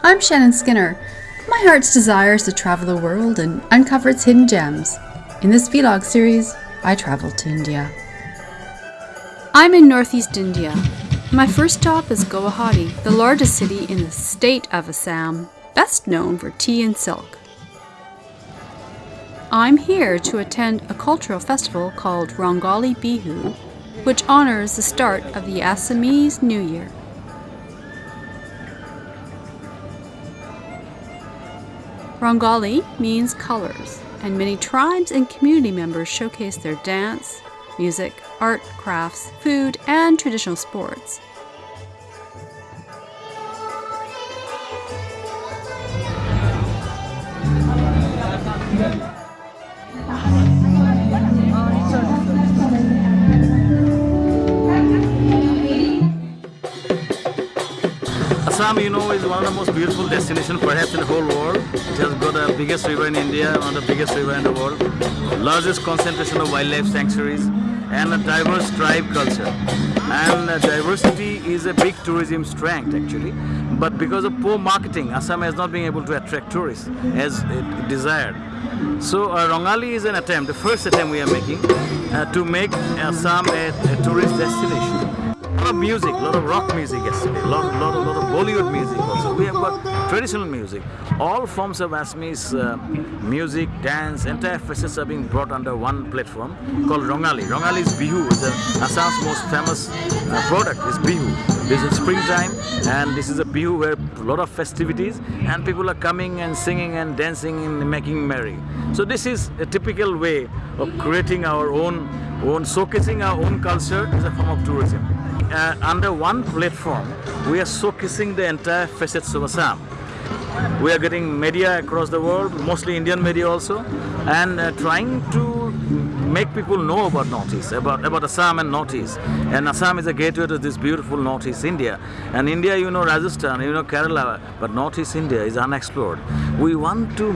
I'm Shannon Skinner. My heart's desire is to travel the world and uncover its hidden gems. In this vlog series, I travel to India. I'm in northeast India. My first stop is Guwahati, the largest city in the state of Assam, best known for tea and silk. I'm here to attend a cultural festival called Rongali Bihu, which honors the start of the Assamese New Year. Rongali means colors, and many tribes and community members showcase their dance, music, art, crafts, food, and traditional sports. Assam, you know, is one of the most beautiful destinations perhaps in the whole world. It has got the biggest river in India, one of the biggest river in the world, largest concentration of wildlife sanctuaries, and a diverse tribe culture. And diversity is a big tourism strength actually. But because of poor marketing, Assam has not been able to attract tourists as it desired. So uh, Rongali is an attempt, the first attempt we are making, uh, to make Assam a, a tourist destination lot of music, a lot of rock music yesterday, a lot, lot, lot of Bollywood music also. We have got traditional music. All forms of Assamese uh, music, dance, entire facets are being brought under one platform called Rongali. Rongali is Bihu, is Assam's most famous uh, product is Bihu. This is springtime and this is a Bihu where a lot of festivities and people are coming and singing and dancing and making merry. So this is a typical way of creating our own, own showcasing our own culture as a form of tourism uh, under one platform, we are showcasing the entire facets of Assam. We are getting media across the world, mostly Indian media also, and uh, trying to make people know about Northeast, about, about Assam and Northeast. And Assam is a gateway to this beautiful Northeast India. And India, you know Rajasthan, you know Kerala, but Northeast India is unexplored. We want to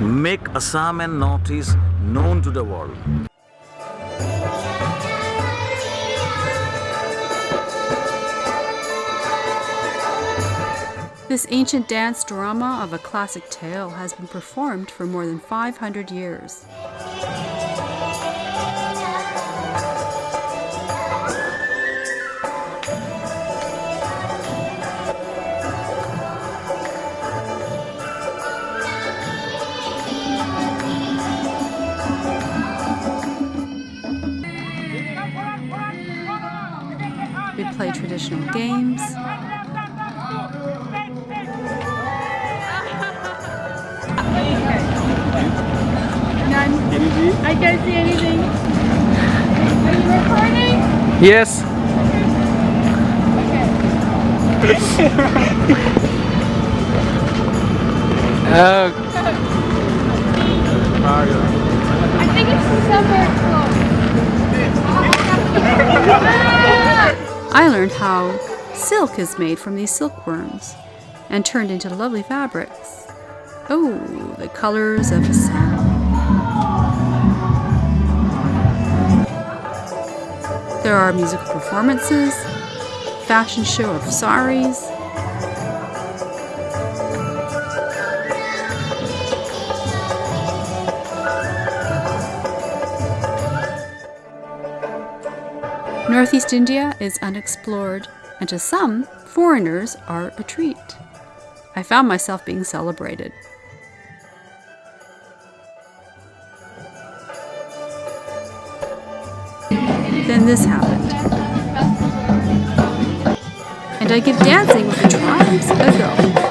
make Assam and Northeast known to the world. This ancient dance drama of a classic tale has been performed for more than 500 years. We play traditional games, I can't see anything. Are you recording? Yes. Okay. uh, I think it's somewhere close. I learned how silk is made from these silkworms and turned into lovely fabrics. Oh, the colors of Assam. There are musical performances, fashion show of saris, Northeast India is unexplored, and to some, foreigners are a treat. I found myself being celebrated. Then this happened. And I give dancing with the tribes a go.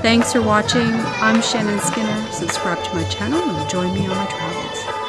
Thanks for watching. I'm Shannon Skinner. Subscribe to my channel and join me on my travels.